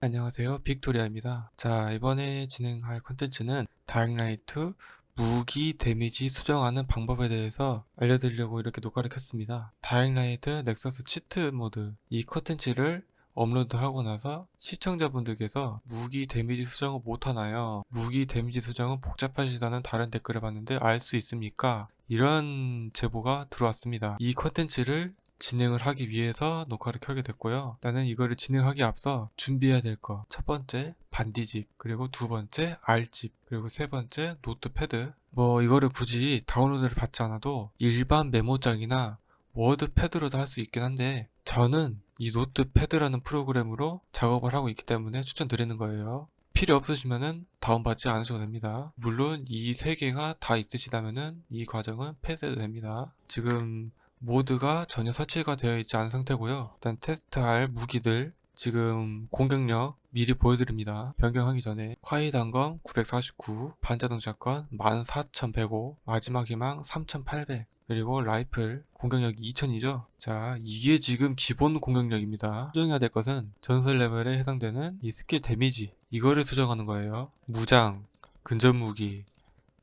안녕하세요 빅토리아입니다 자 이번에 진행할 컨텐츠는 Dying Light 무기 damage 수정하는 방법에 대해서 알려드리려고 이렇게 녹화를 켰습니다 Dying Light Nexus cheat mod 이 컨텐츠를 업로드하고 나서 시청자분들께서 무기 damage 수정을 못하나요? 무기 damage 수정은 복잡하시다는 다른 댓글을 봤는데 알 수 있습니까? 이런 제보가 들어왔습니다. 이 컨텐츠를 진행을 하기 위해서 녹화를 켜게 됐고요. 나는 이거를 진행하기 앞서 준비해야 될 거. 첫 번째 Bandizip, 그리고 두 번째 알집, 그리고 세 번째 Notepad. 뭐 이거를 굳이 다운로드를 받지 않아도 일반 메모장이나 WordPad로도 할 수 있긴 한데 저는 이 Notepad라는 프로그램으로 작업을 하고 있기 때문에 추천드리는 거예요. 필요 없으시면은 다운받지 않으셔도 됩니다. 물론 이 세 개가 다 있으시다면은 이 과정은 패스해도 됩니다. 지금 mod가 전혀 설치가 되어 있지 않은 상태고요. 일단 테스트할 무기들 지금 공격력 미리 보여드립니다. 변경하기 전에 콰이 단검 949, 반자동 shotgun 14105, 마지막 희망 3800 그리고 라이플 공격력이 2000이죠 자 이게 지금 기본 공격력입니다 수정해야 될 것은 전설 레벨에 해당되는 이 skill damage 이거를 수정하는 거예요 무장, 근접무기,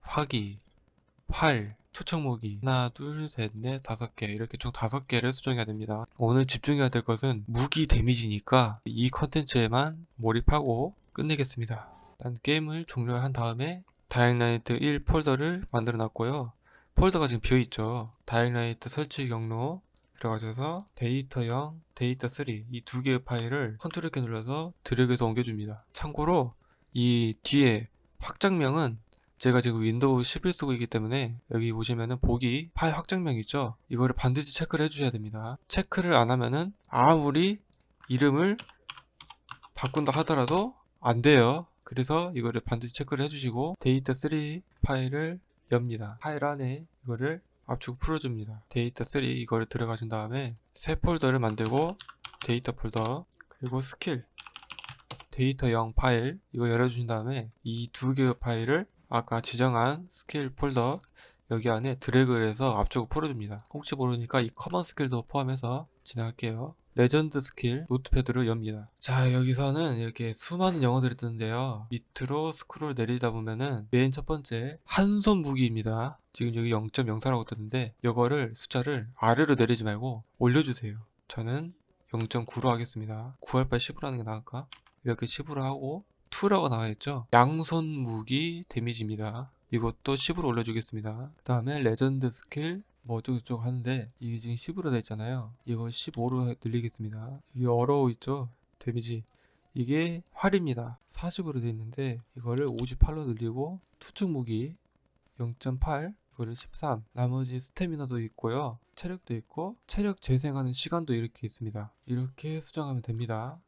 화기, 활, 투척무기 하나 둘셋넷 다섯 개 이렇게 총 다섯 개를 수정해야 됩니다. 오늘 집중해야 될 것은 무기 damage니까 이 컨텐츠에만 몰입하고 끝내겠습니다. 일단 게임을 종료한 다음에 Dying Light 1 폴더를 만들어 놨고요. 폴더가 지금 비어있죠. Dying Light 설치 경로 들어가셔서 데이터 0, 데이터 3 이 두 개의 파일을 컨트롤 키 눌러서 드래그해서 옮겨줍니다. 참고로 이 뒤에 확장명은 제가 지금 윈도우 11 쓰고 있기 때문에 여기 보시면은 보기 파일 확장명 있죠? 이거를 반드시 체크를 해주셔야 됩니다. 체크를 안 하면은 아무리 이름을 바꾼다 하더라도 안 돼요. 그래서 이거를 반드시 체크를 해주시고 데이터 3 파일을 엽니다. 파일 안에 이거를 압축 풀어줍니다. 데이터 3 이거를 들어가신 다음에 새 폴더를 만들고 데이터 폴더 그리고 스킬 데이터 0 파일 이거 열어주신 다음에 이 두 개의 파일을 아까 지정한 스킬 폴더 여기 안에 드래그를 해서 압축을 풀어줍니다. 혹시 모르니까 이 common skill도 포함해서 진행할게요. legend skill Notepad를 엽니다. 자 여기서는 이렇게 수많은 영어들이 뜨는데요. 밑으로 스크롤 내리다 보면은 맨첫 번째 한 손 무기입니다. 지금 여기 0.04라고 뜨는데 이거를 숫자를 아래로 내리지 말고 올려주세요. 저는 0.9로 하겠습니다. 9할 바에 10으로 하는 게 나을까? 이렇게 10으로 하고 2라고 나와있죠? 양손 무기 damage입니다. 이것도 10으로 올려주겠습니다. 그 다음에 legend skill 뭐 어쩌고저쩌고 하는데 이게 지금 10으로 되어 있잖아요. 이거 15로 늘리겠습니다. 이게 arrow 있죠? damage. 이게 활입니다. 40으로 되어 있는데 이거를 58로 늘리고 투척 무기 0.8 이거를 13 나머지 스태미너도 있고요. 체력도 있고 체력 재생하는 시간도 이렇게 있습니다. 이렇게 수정하면 됩니다.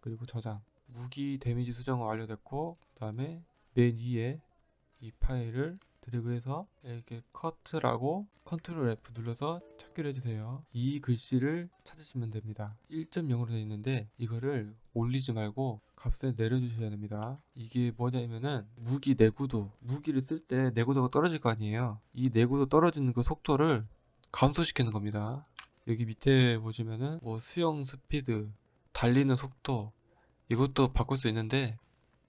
그리고 저장 무기 damage 수정은 완료됐고 그 다음에 맨 위에 이 파일을 드래그해서 이렇게 커트라고 컨트롤 F 눌러서 찾기를 해주세요. 이 글씨를 찾으시면 됩니다. 1.0으로 되어 있는데 이거를 올리지 말고 값을 내려주셔야 됩니다. 이게 뭐냐면은 무기 내구도 무기를 쓸 때 내구도가 떨어질 거 아니에요. 이 내구도 떨어지는 그 속도를 감소시키는 겁니다. 여기 밑에 보시면은 뭐 수영 스피드 달리는 속도 이것도 바꿀 수 있는데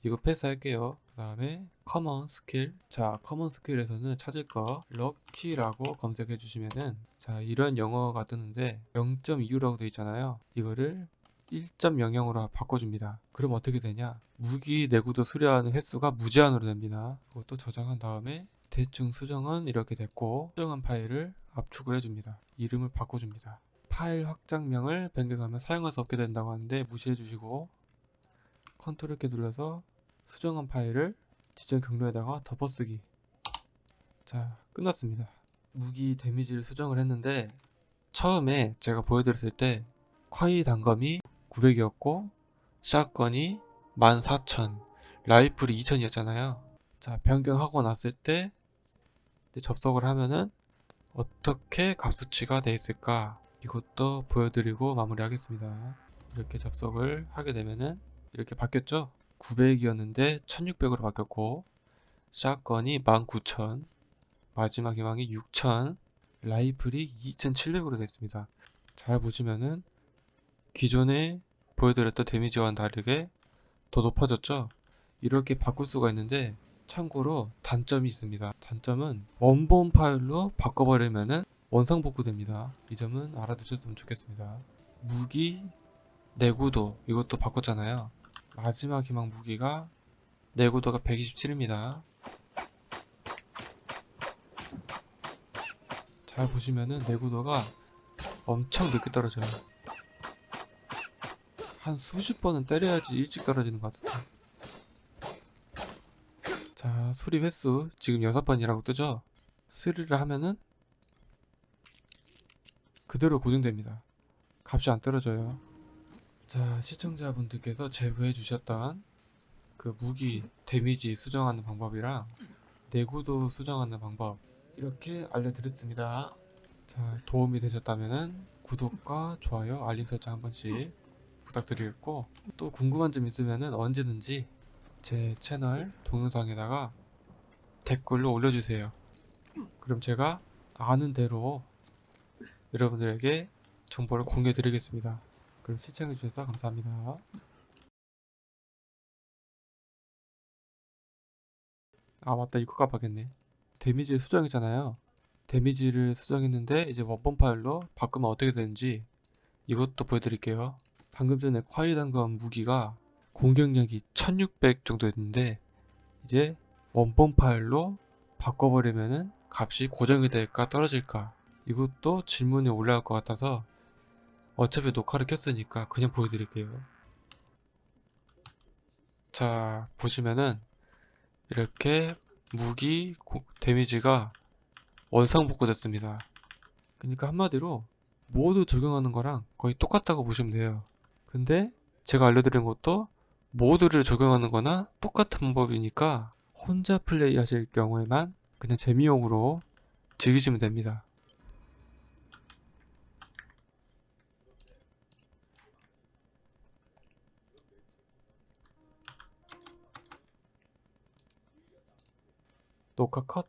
이거 패스할게요. 그 다음에 common skill 자 common skill에서는 찾을 거 lucky라고 검색해 주시면은 자 이런 영어가 뜨는데 0.25라고 되어 있잖아요. 이거를 1.00으로 바꿔줍니다. 그럼 어떻게 되냐? 무기 내구도 수리하는 횟수가 무제한으로 됩니다. 그것도 저장한 다음에 대충 수정은 이렇게 됐고 수정한 파일을 압축을 해줍니다. 이름을 바꿔줍니다. 파일 확장명을 변경하면 사용할 수 없게 된다고 하는데 무시해 주시고 컨트롤 키 눌러서 수정한 파일을 지정 경로에다가 덮어쓰기. 자 끝났습니다. 무기 damage를 수정을 했는데 처음에 제가 보여드렸을 때 콰이 단검이 900이었고 shotgun이 14,000 라이플이 2,000이었잖아요. 자 변경하고 났을 때 접속을 하면은 어떻게 값수치가 되어 있을까 이것도 보여드리고 마무리하겠습니다. 이렇게 접속을 하게 되면은 이렇게 바뀌었죠 900이었는데 1600으로 바뀌었고 샷건이 19000 마지막 희망이 6000 라이플이 2700으로 됐습니다 잘 보시면은 기존에 보여드렸던 데미지와는 다르게 더 높아졌죠? 이렇게 바꿀 수가 있는데 참고로 단점이 있습니다. 단점은 원본 파일로 바꿔버리면은 원상 복구됩니다. 이 점은 알아두셨으면 좋겠습니다. 무기 내구도 이것도 바꿨잖아요. 마지막 희망 무기가 내구도가 127입니다. 잘 보시면은 내구도가 엄청 늦게 떨어져요. 한 수십 번은 때려야지 일찍 떨어지는 것 같아요. 자, 수리 횟수 지금 6번이라고 뜨죠? 수리를 하면은 그대로 고정됩니다. 값이 안 떨어져요. 자, 시청자분들께서 제보해 주셨던 그 무기 데미지 수정하는 방법이랑 내구도 수정하는 방법 이렇게 알려드렸습니다. 자, 도움이 되셨다면은 구독과 좋아요, 알림 설정 한 번씩 부탁드리겠고 또 궁금한 점 있으면은 언제든지 제 채널 동영상에다가 댓글로 올려주세요. 그럼 제가 아는 대로 여러분들에게 정보를 공유해 드리겠습니다. 그럼 시청해 주셔서 감사합니다. 아 맞다 이거 깜빡했네. 데미지 수정이잖아요. 데미지를 수정했는데 이제 원본 파일로 바꾸면 어떻게 되는지 이것도 보여드릴게요. 방금 전에 콰이 단 건 무기가 공격력이 1600 정도 였는데 이제 원본 파일로 바꿔버리면은 값이 고정이 될까 떨어질까 이것도 질문이 올라올 것 같아서 어차피 녹화를 켰으니까 그냥 보여드릴게요. 자 보시면은 이렇게 무기 고- 데미지가 원상복구 됐습니다. 그러니까 한마디로 모두 적용하는 거랑 거의 똑같다고 보시면 돼요. 근데 제가 알려드린 것도 모두를 적용하는 거나 똑같은 방법이니까 혼자 플레이 하실 경우에만 그냥 재미용으로 즐기시면 됩니다. 녹화 컷